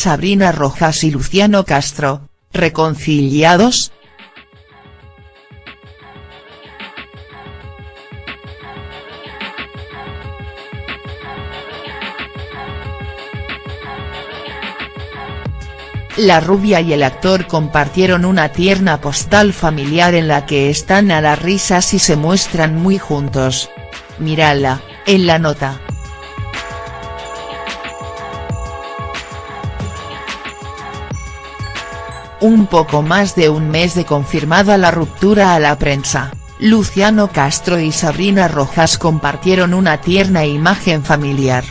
Sabrina Rojas y Luciano Castro, ¿reconciliados?. La rubia y el actor compartieron una tierna postal familiar en la que están a las risas y se muestran muy juntos. Mírala, en la nota. Un poco más de un mes de confirmada la ruptura a la prensa, Luciano Castro y Sabrina Rojas compartieron una tierna imagen familiar.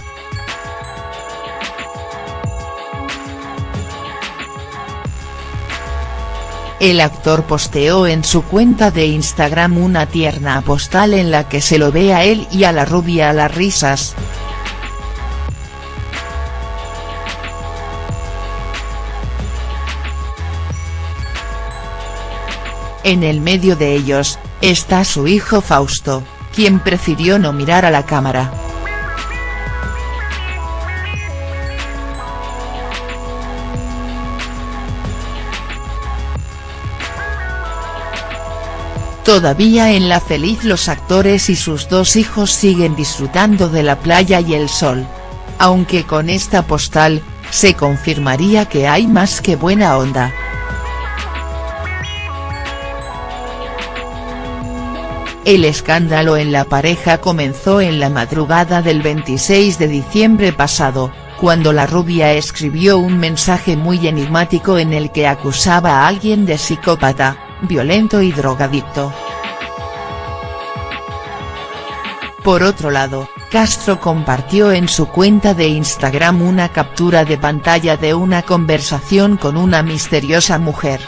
El actor posteó en su cuenta de Instagram una tierna postal en la que se lo ve a él y a la rubia a las risas. En el medio de ellos, está su hijo Fausto, quien prefirió no mirar a la cámara. Todavía en La Feliz los actores y sus dos hijos siguen disfrutando de la playa y el sol. Aunque con esta postal, se confirmaría que hay más que buena onda. El escándalo en la pareja comenzó en la madrugada del 26 de diciembre pasado, cuando la rubia escribió un mensaje muy enigmático en el que acusaba a alguien de psicópata, violento y drogadicto. Por otro lado, Castro compartió en su cuenta de Instagram una captura de pantalla de una conversación con una misteriosa mujer.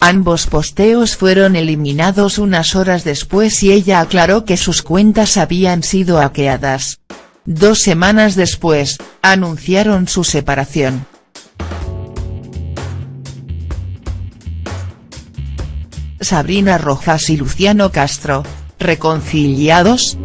Ambos posteos fueron eliminados unas horas después y ella aclaró que sus cuentas habían sido hackeadas. Dos semanas después, anunciaron su separación. Sabrina Rojas y Luciano Castro, ¿reconciliados?.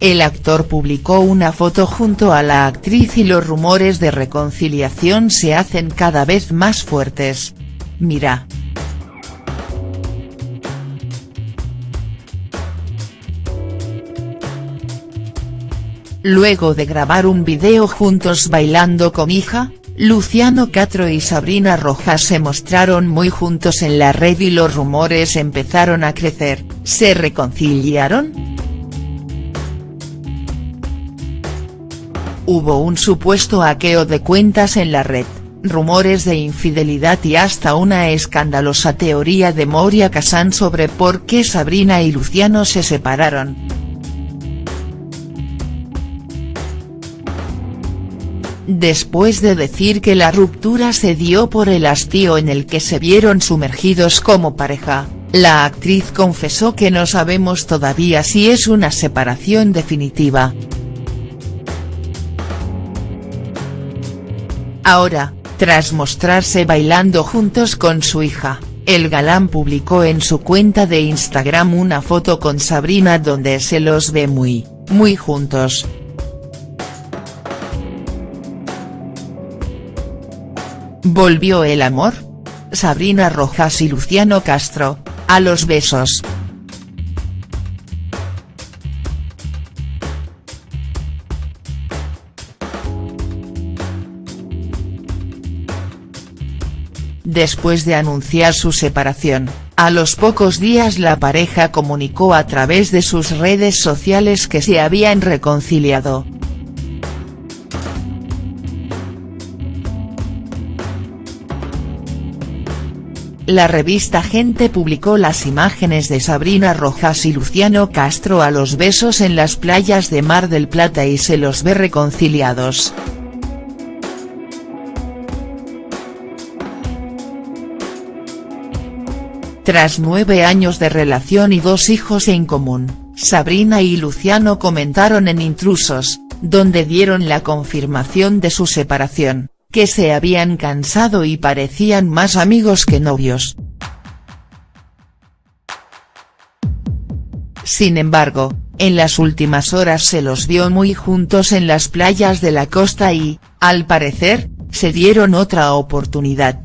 El actor publicó una foto junto a la actriz y los rumores de reconciliación se hacen cada vez más fuertes. Mira. Luego de grabar un video juntos bailando con hija, Luciano Castro y Sabrina Rojas se mostraron muy juntos en la red y los rumores empezaron a crecer, ¿se reconciliaron?. Hubo un supuesto hackeo de cuentas en la red, rumores de infidelidad y hasta una escandalosa teoría de Moria Kazan sobre por qué Sabrina y Luciano se separaron. Después de decir que la ruptura se dio por el hastío en el que se vieron sumergidos como pareja, la actriz confesó que no sabemos todavía si es una separación definitiva. Ahora, tras mostrarse bailando juntos con su hija, el galán publicó en su cuenta de Instagram una foto con Sabrina donde se los ve muy, muy juntos. ¿Volvió el amor? Sabrina Rojas y Luciano Castro, a los besos. Después de anunciar su separación, a los pocos días la pareja comunicó a través de sus redes sociales que se habían reconciliado. La revista Gente publicó las imágenes de Sabrina Rojas y Luciano Castro a los besos en las playas de Mar del Plata y se los ve reconciliados. Tras nueve años de relación y dos hijos en común, Sabrina y Luciano comentaron en Intrusos, donde dieron la confirmación de su separación, que se habían cansado y parecían más amigos que novios. Sin embargo, en las últimas horas se los vio muy juntos en las playas de la costa y, al parecer, se dieron otra oportunidad.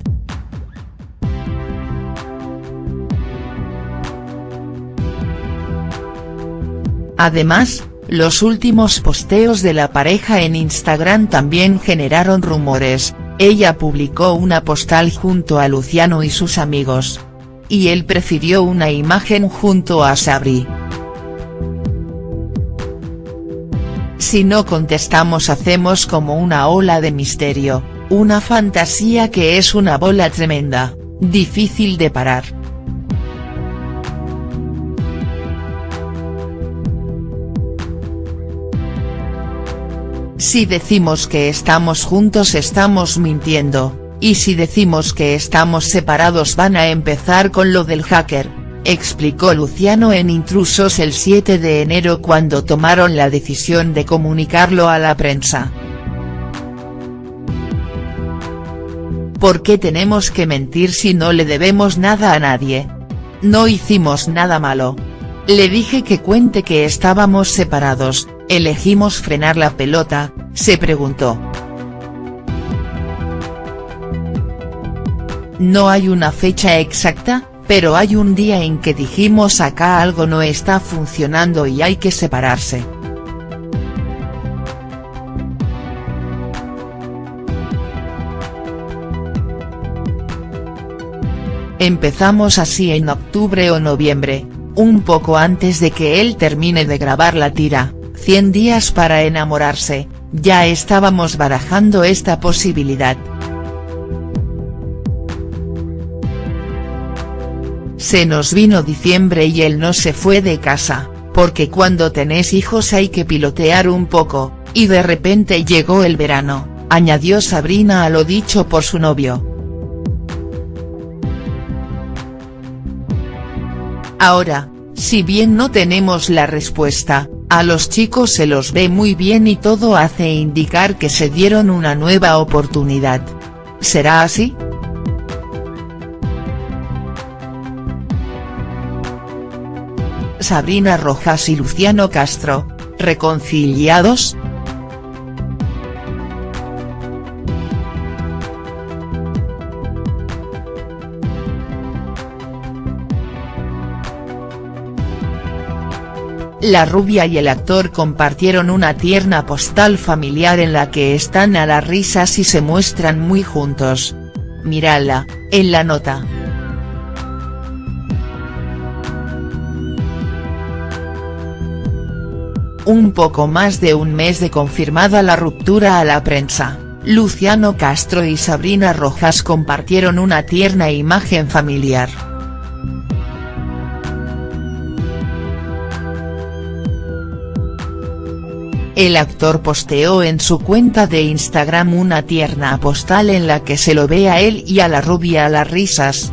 Además, los últimos posteos de la pareja en Instagram también generaron rumores, ella publicó una postal junto a Luciano y sus amigos. Y él prefirió una imagen junto a Sabri. Si no contestamos hacemos como una ola de misterio, una fantasía que es una bola tremenda, difícil de parar. Si decimos que estamos juntos estamos mintiendo, y si decimos que estamos separados van a empezar con lo del hacker, explicó Luciano en Intrusos el 7 de enero cuando tomaron la decisión de comunicarlo a la prensa. ¿Por qué tenemos que mentir si no le debemos nada a nadie? No hicimos nada malo. Le dije que cuente que estábamos separados, elegimos frenar la pelota, se preguntó. No hay una fecha exacta, pero hay un día en que dijimos acá algo no está funcionando y hay que separarse. Empezamos así en octubre o noviembre, un poco antes de que él termine de grabar la tira, 100 días para enamorarse, ya estábamos barajando esta posibilidad. Se nos vino diciembre y él no se fue de casa, porque cuando tenés hijos hay que pilotear un poco, y de repente llegó el verano, añadió Sabrina a lo dicho por su novio. Ahora, si bien no tenemos la respuesta, a los chicos se los ve muy bien y todo hace indicar que se dieron una nueva oportunidad. ¿Será así?. Sabrina Rojas y Luciano Castro, ¿reconciliados?. La rubia y el actor compartieron una tierna postal familiar en la que están a las risas y se muestran muy juntos. Mírala, en la nota. Un poco más de un mes de confirmada la ruptura a la prensa, Luciano Castro y Sabrina Rojas compartieron una tierna imagen familiar. El actor posteó en su cuenta de Instagram una tierna postal en la que se lo ve a él y a la rubia a las risas.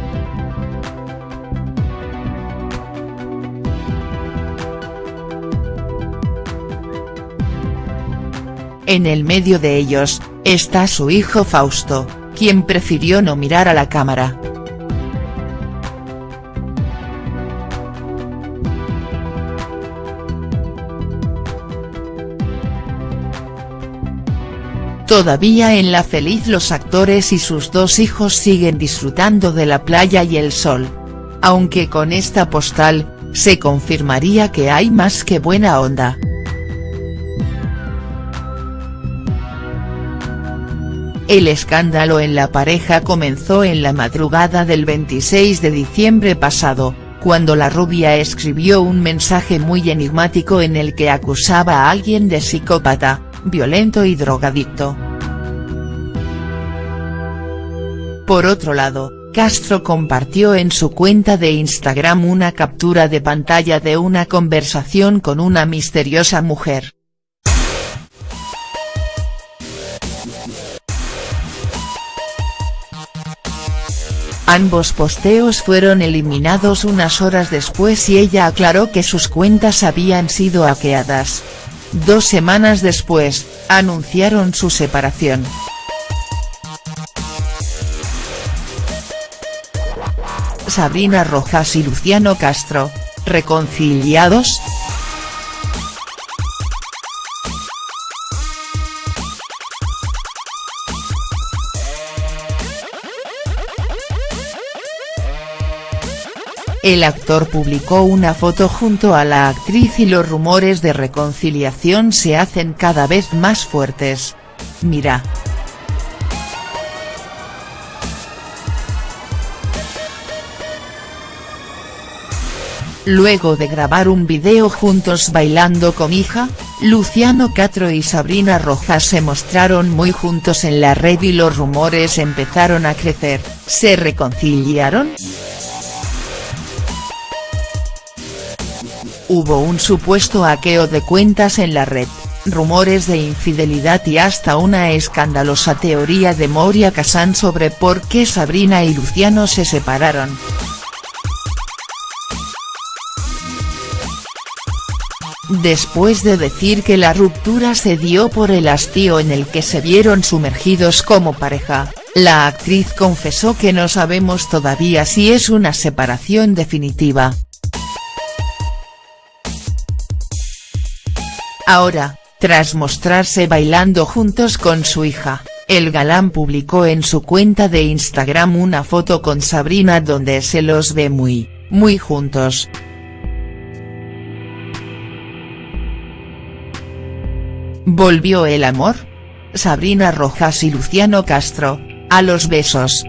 En el medio de ellos, está su hijo Fausto, quien prefirió no mirar a la cámara. Todavía en la feliz los actores y sus dos hijos siguen disfrutando de la playa y el sol. Aunque con esta postal, se confirmaría que hay más que buena onda. El escándalo en la pareja comenzó en la madrugada del 26 de diciembre pasado, cuando la rubia escribió un mensaje muy enigmático en el que acusaba a alguien de psicópata, violento y drogadicto. Por otro lado, Castro compartió en su cuenta de Instagram una captura de pantalla de una conversación con una misteriosa mujer. Ambos posteos fueron eliminados unas horas después y ella aclaró que sus cuentas habían sido hackeadas. Dos semanas después, anunciaron su separación. Sabrina Rojas y Luciano Castro, ¿reconciliados?. El actor publicó una foto junto a la actriz y los rumores de reconciliación se hacen cada vez más fuertes. Mira. Luego de grabar un video juntos bailando con hija, Luciano Castro y Sabrina Rojas se mostraron muy juntos en la red y los rumores empezaron a crecer, ¿se reconciliaron?. Hubo un supuesto hackeo de cuentas en la red, rumores de infidelidad y hasta una escandalosa teoría de Moria Kazan sobre por qué Sabrina y Luciano se separaron. Después de decir que la ruptura se dio por el hastío en el que se vieron sumergidos como pareja, la actriz confesó que no sabemos todavía si es una separación definitiva. Ahora, tras mostrarse bailando juntos con su hija, el galán publicó en su cuenta de Instagram una foto con Sabrina donde se los ve muy, muy juntos. ¿Volvió el amor? Sabrina Rojas y Luciano Castro, a los besos.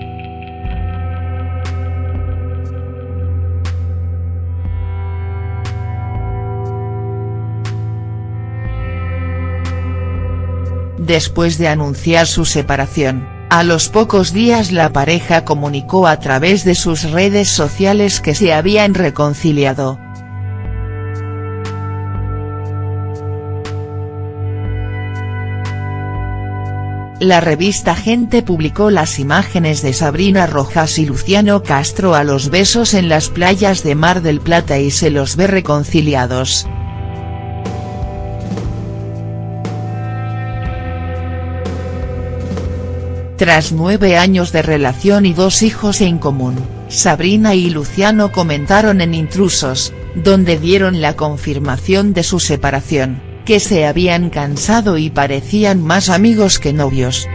Después de anunciar su separación, a los pocos días la pareja comunicó a través de sus redes sociales que se habían reconciliado. La revista Gente publicó las imágenes de Sabrina Rojas y Luciano Castro a los besos en las playas de Mar del Plata y se los ve reconciliados. Tras nueve años de relación y dos hijos en común, Sabrina y Luciano comentaron en Intrusos, donde dieron la confirmación de su separación, que se habían cansado y parecían más amigos que novios.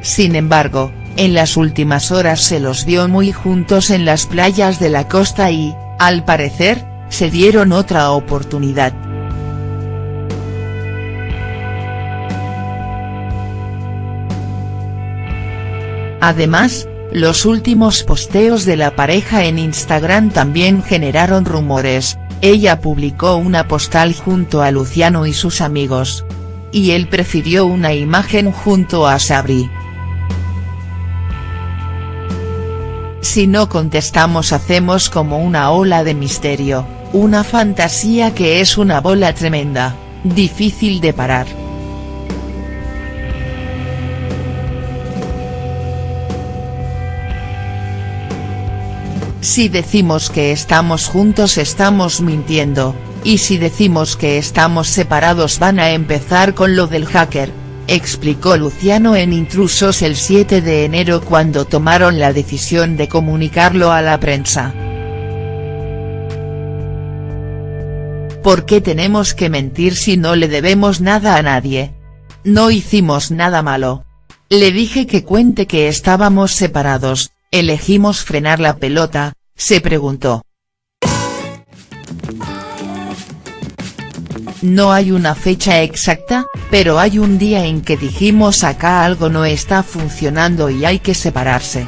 Sin embargo, en las últimas horas se los vio muy juntos en las playas de la costa y, al parecer, se dieron otra oportunidad. Además, los últimos posteos de la pareja en Instagram también generaron rumores, ella publicó una postal junto a Luciano y sus amigos. Y él prefirió una imagen junto a Sabri. Si no contestamos hacemos como una ola de misterio, una fantasía que es una bola tremenda, difícil de parar. Si decimos que estamos juntos estamos mintiendo, y si decimos que estamos separados van a empezar con lo del hacker, explicó Luciano en Intrusos el 7 de enero cuando tomaron la decisión de comunicarlo a la prensa. ¿Por qué tenemos que mentir si no le debemos nada a nadie? No hicimos nada malo. Le dije que cuente que estábamos separados, ¿Elegimos frenar la pelota?, se preguntó. No hay una fecha exacta, pero hay un día en que dijimos acá algo no está funcionando y hay que separarse.